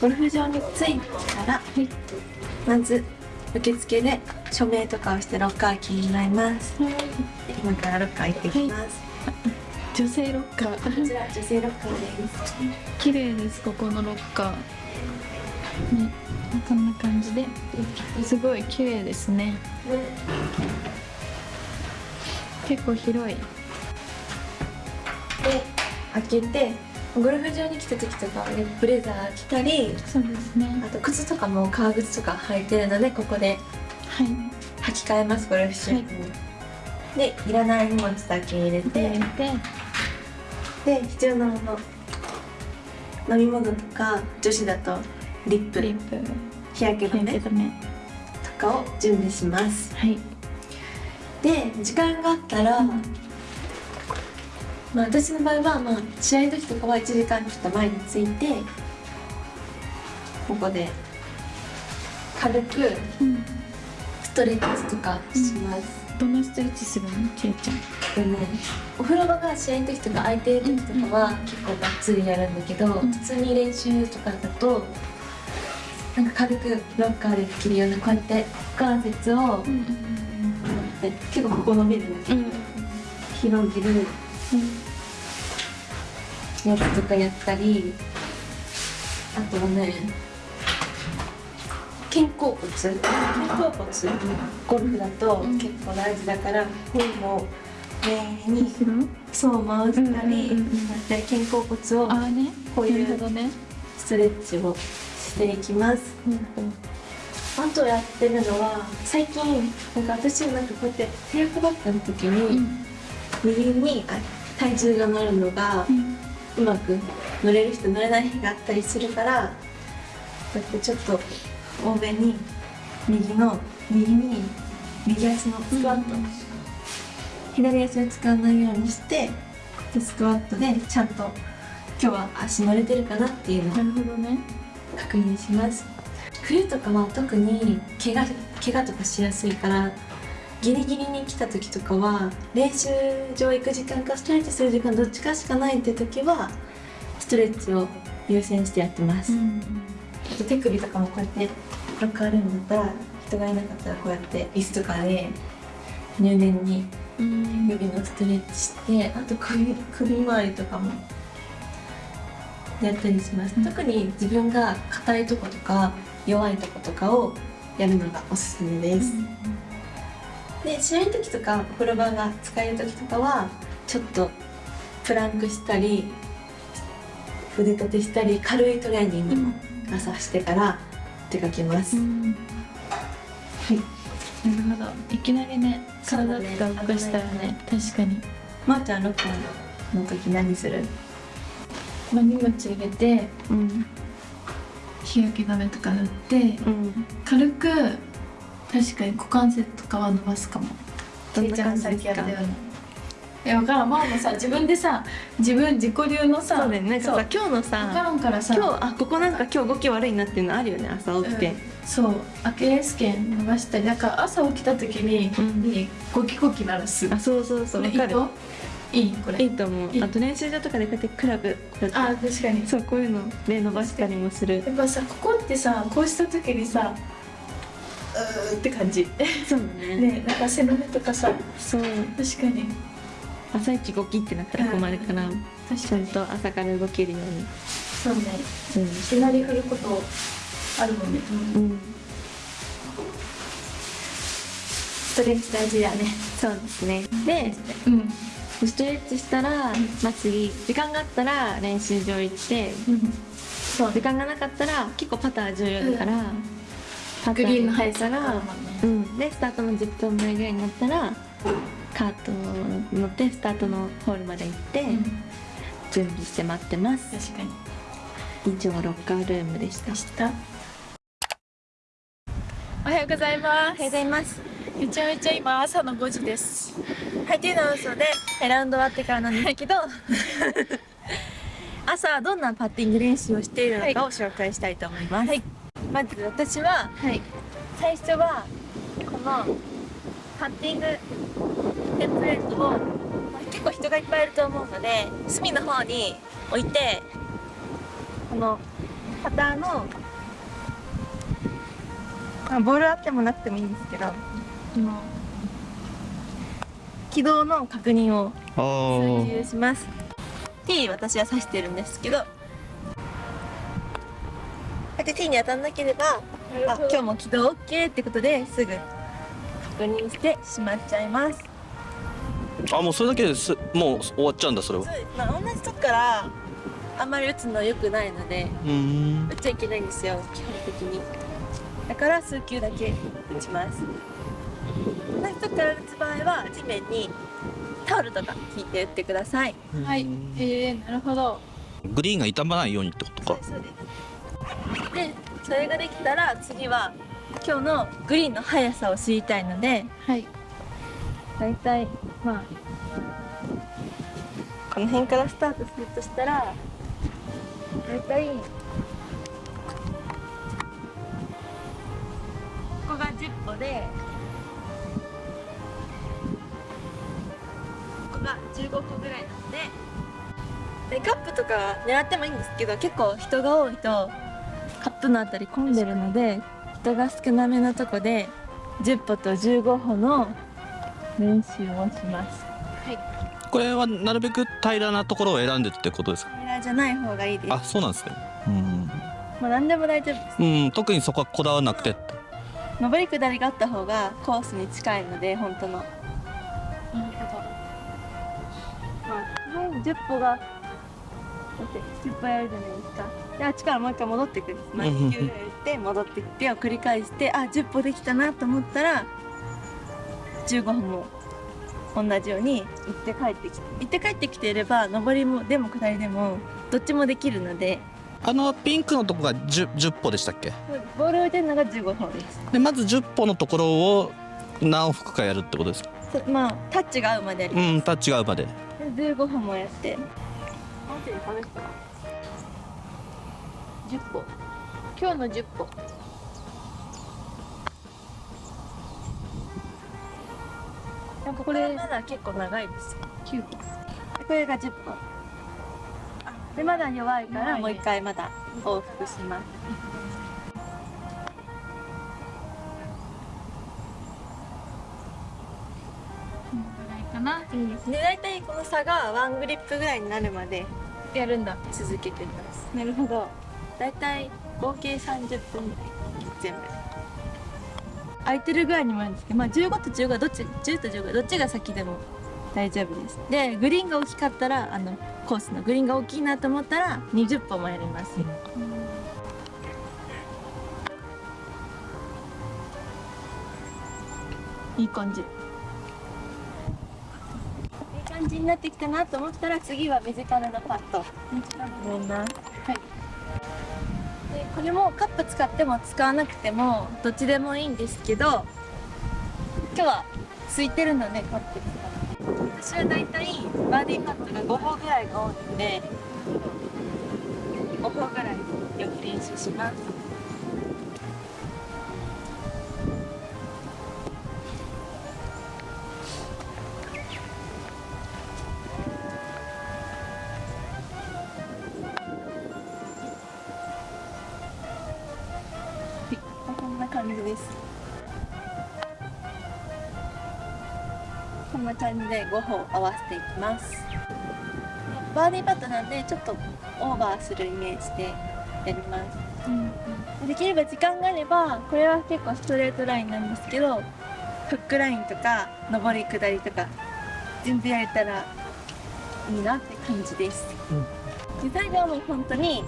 ゴルフ場に着いたら、はい、まず受付で署名とかをしてロッカーキーになります、はい、今からロッカー行ってきます、はい、女性ロッカー。こちら女性ロッカーです。綺麗ですここのロッカー。ねこんな感じで。すごい綺麗ですね、ね、結構広い。で開けてゴルフ場に来た時とかはねブレザー着たりそうですね。あと靴とかも革靴とか履いてるのでここで履き替えますゴルフシューズに、はい、でいらない荷物だけ入れて入れて。で必要なもの飲み物とか女子だとリップ。リップ。日焼け止め。とかを準備します。はい。で時間があったら、うんまあ、私の場合は、まあ、試合の時とかは1時間ちょっと前に着いてここで軽くストレッチとかします、うん、どんなストレッチするの？けいちゃん。でねお風呂場が試合の時とか空いてる時とかは結構がっつりやるんだけど、うん、普通に練習とかだとなんか軽くロッカーでできるようなこうやって股関節を、うん、結構ここ伸びるんだけど、広げるやつとかやったりあとはね肩甲骨。肩甲骨。ゴルフだと結構大事だから、こういうのを上にそう回したり、肩甲骨をこういうストレッチをしていきます。あとやってるのは最近なんか私なんかこうやって手役ばった時に、右に体重が乗るのが、うまく乗れる人乗れない日があったりするからこうやってちょっと多めに右の右に右足のスクワット、うん、左足を使わないようにしてでスクワットでちゃんと今日は足乗れてるかなっていうのをなるほどね。確認します。冬とかは特に怪我怪我とかしやすいからギリギリに来た時とかは練習場行く時間かストレッチする時間どっちかしかないって時はストレッチを優先してやってます、うん、あと手首とかもこうやってロッカールームだったら人がいなかったらこうやって椅子とかで入念に手首のストレッチしてあと首首周りとかもやったりします、うん、特に自分が硬いとことか弱いとことかをやるのがおすすめです、うんで試合の時とかお風呂場が使える時とかはちょっとプランクしたり腕立てしたり軽いトレーニングも朝してから出かけます、うん、はい。なるほど。いきなりね体とか動かしたらね確かに。まー、あ、ちゃんロッカーの時何する？まあ、荷物入れて、うん、日焼け止めとか塗って、うん、軽く確かに股関節とかは伸ばすかも。どんな感じですか？いや分からん。ママもさ自分でさ自分自己流のさそうだよね。なんかさ今日のさ分からんからさ。今日あここなんか今日動き悪いなっていうのあるよね朝起きて、うん、そう。アキレス腱伸ばしたりだから朝起きた時に、うん、ゴキゴキ鳴らす。あそうそうそう分かる。いい？これ。いいと思う。あと練習場とかでこうやってクラブあ確かに。そうこういうので伸ばしたりもする。やっぱさここってさこうした時にさうって感じ。そうね。ねなんか背の目とかさ。そう。確かに。朝一ゴキってなったら困るから、ちゃんと朝から動けるように。そうね、うん、いきなり振ることあるもんね。うん。ストレッチ大事だね。そうですね。で、うん、ストレッチしたら、まあ、次時間があったら練習場行って、うん、そう。時間がなかったら結構パター重要だから、うんグリーンの速さが、うん、でスタートの10分前ぐらいになったらカート乗ってスタートのホールまで行って、うん、準備して待ってます。確かに。以上ロッカールームでした。した。おはようございます。おはようございます。めちゃめちゃ今朝の5時です。はいっていうのは嘘でラウンド終わってからなんですけど、朝どんなパッティング練習をしているのかを紹介したいと思います、はいまず私は、はい、最初はこのパッティングテンプレートを、まあ、結構人がいっぱいいると思うので隅の方に置いてこのパターの、まあ、ボールあってもなくてもいいんですけどこの軌道の確認を追従します。T 私は指してるんですけどで T に当たんなければあ今日も軌道 OK ってことですぐ確認してしまっちゃいます。あもうそれだけですもう終わっちゃうんだそれは。まあ、同じとこからあんまり打つの良くないのでうん。打っちゃいけないんですよ基本的に。だから数球だけ打ちます。同じとこから打つ場合は地面にタオルとか引いて打ってください。はい。えー、なるほど。グリーンが傷まないようにってことか。そうですでそれができたら次は今日のグリーンの速さを知りたいのではい。だいたいまあこの辺からスタートするとしたらだいたいここが10歩でここが15歩ぐらいなのででカップとか狙ってもいいんですけど結構人が多いとカップのあたり混んでるので人が少なめのとこで10歩と15歩の練習をします。これはなるべく平らなところを選んでってことですか？平らじゃない方がいいです。あそうなんですね。うん。まあ何でも大丈夫です。うん、特にそこはこだわらなくて上り下りがあった方がコースに近いので本当の。なるほまあとりあえず10歩がだって10歩やるじゃないですか。であっちからもう一回戻ってくる。前に9やって戻ってきてを繰り返してあ10歩できたなと思ったら15歩も同じように行って帰ってきて行って帰ってきていれば上りもでも下りでもどっちもできるので。あのピンクのとこが 10, 10歩でしたっけ？ボールを置いてるのが15歩です。でまず10歩のところを何往復かやるってことですか？そまあタッチが合うまで。やりますうんタッチが合うまで。で15歩もやって10歩今日の10歩なんかこれ。まだ結構長いです。よ9歩これが10歩でまだ弱いからもう一回まだ往復します。このぐらいかな。で大体この差がワングリップぐらいになるまでやるんだ。続けてます。なるほど。大体合計30分ぐらい。全部。空いてるぐらいにもあるんですけど、まあ、15と15どっち10と15どっちが先でも大丈夫です。でグリーンが大きかったらあのコースのグリーンが大きいなと思ったら20歩もやります、いい感じ感じになってきたなと思ったら次は短めのパット思いますはい。でこれもカップ使っても使わなくてもどっちでもいいんですけど今日は空いてるのでカップ。使って私はだいたいバーディーパットが5歩ぐらいが多いので5歩ぐらいよく練習します。こんな感じで5歩合わせていきます。バーディーパットなんでちょっとオーバーするイメージでやります。できれば時間があればこれは結構ストレートラインなんですけどフックラインとか上り下りとか全部やれたらいいなって感じです、で最後はもう本当に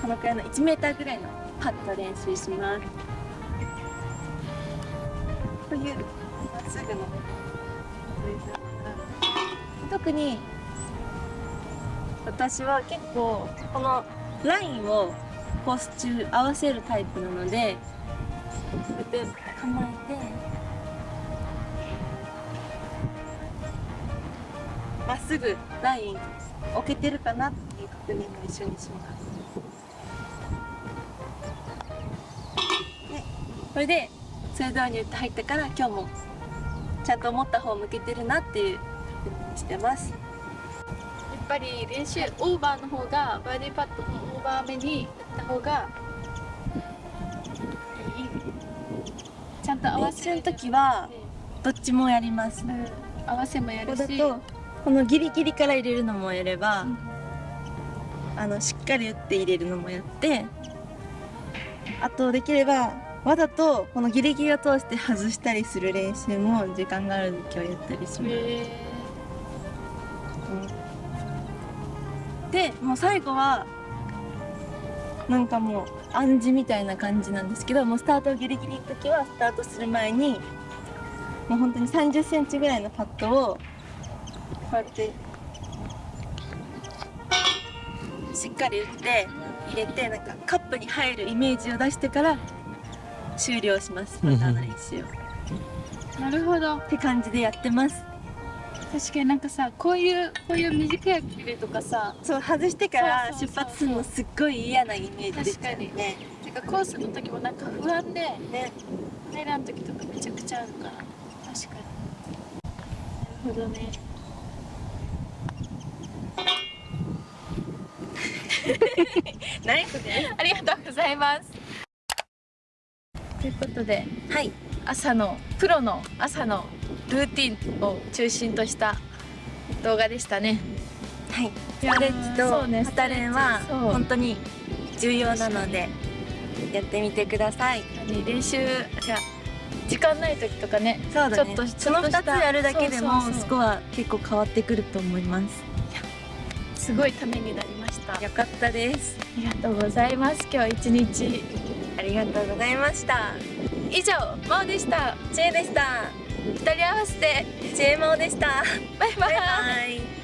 このくらいの 1m ぐらいのパット練習します。というまっすぐの特に私は結構このラインをコース中合わせるタイプなのでこうやって構えてまっすぐライン置けてるかなっていう確認も一緒にします。でこれでそれ通りに打って入ったから今日もちゃんと思った方向けてるなっていうしてます。ぱり練習オーバーの方がバーディーパットもオーバー目に打った方がいい。ちゃんと合わせ練習の時はどっちもやります。うん。合わせもやこるし。こだとこのギリギリから入れるのもやれば、うんあのしっかり打って入れるのもやってあとできればわざとこのギリギリを通して外したりする練習も時間がある時はやったりします、へでもう最後はなんかもう暗示みたいな感じなんですけどもうスタートギリギリの時はスタートする前にもう本当に3 0センチぐらいのパットをこうやってしっかり打って入れてなんかカップに入るイメージを出してから終了します。パターの練習をーなるほど。って感じでやってます。確かになんかさこういうこういう短い距離とかさそう外してから出発するのすっごい嫌なイメージでしたよ確ね。なんかコースの時もなんか不安でね。入らん時とかめちゃくちゃあるから。確かに。なるほどね。ナイスですありがとうございますということではい。朝のプロの朝のルーティンを中心とした動画でしたね。はい、ストレッチとそうねスタレンは本当に重要なのでやってみてください。練習じゃあ時間ない時とかねね。ちょっとその2つやるだけでもスコア結構変わってくると思います。すごいためになりました。あよかったです。りがとうございます。今日一日ありがとうございました。以上まおでした。ちえでした。二人合わせてちえまおでした。バイバイ。バイバイ。